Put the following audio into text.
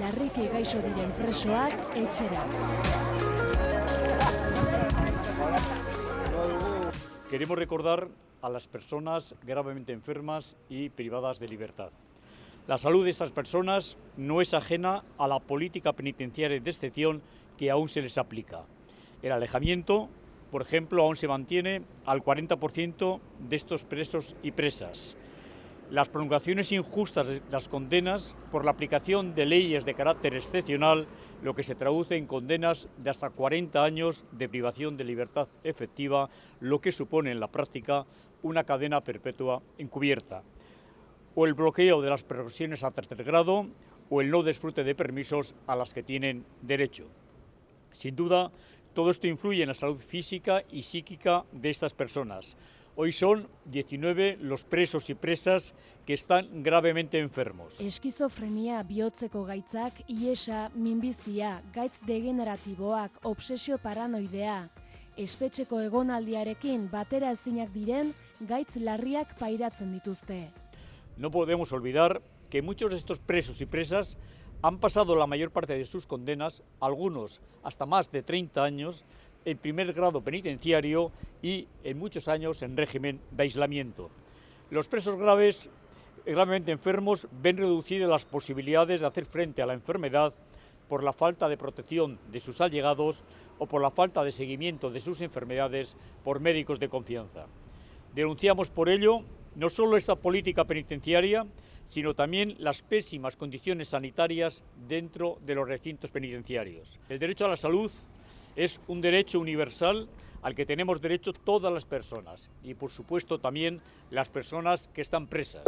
larriki gaixo diren presoak etxera. Queremos recordar a las personas gravemente enfermas y privadas de libertad. La salud de estas personas no es ajena a la política penitenciaria de excepción que aún se les aplica. El alejamiento, por ejemplo, aún se mantiene al 40% de estos presos y presas. Las prolongaciones injustas de las condenas por la aplicación de leyes de carácter excepcional, lo que se traduce en condenas de hasta 40 años de privación de libertad efectiva, lo que supone en la práctica una cadena perpetua encubierta o el bloqueo de las profesiones a tercer grado o el no disfrute de permisos a las que tienen derecho. Sin duda, todo esto influye en la salud física y psíquica de estas personas. Hoy son 19 los presos y presas que están gravemente enfermos. Eskizofrenia bihotzeko gaitzak, iesa, minbizia, gaitz degeneratiboak, obsesio paranoidea, espetxeko egonaldiarekin batera ezinak diren gaitz larriak pairatzen dituzte. No podemos olvidar que muchos de estos presos y presas han pasado la mayor parte de sus condenas, algunos hasta más de 30 años, en primer grado penitenciario y en muchos años en régimen de aislamiento. Los presos graves, gravemente enfermos ven reducidas las posibilidades de hacer frente a la enfermedad por la falta de protección de sus allegados o por la falta de seguimiento de sus enfermedades por médicos de confianza. Denunciamos por ello no solo esta política penitenciaria, sino también las pésimas condiciones sanitarias dentro de los recintos penitenciarios. El derecho a la salud es un derecho universal al que tenemos derecho todas las personas y por supuesto también las personas que están presas.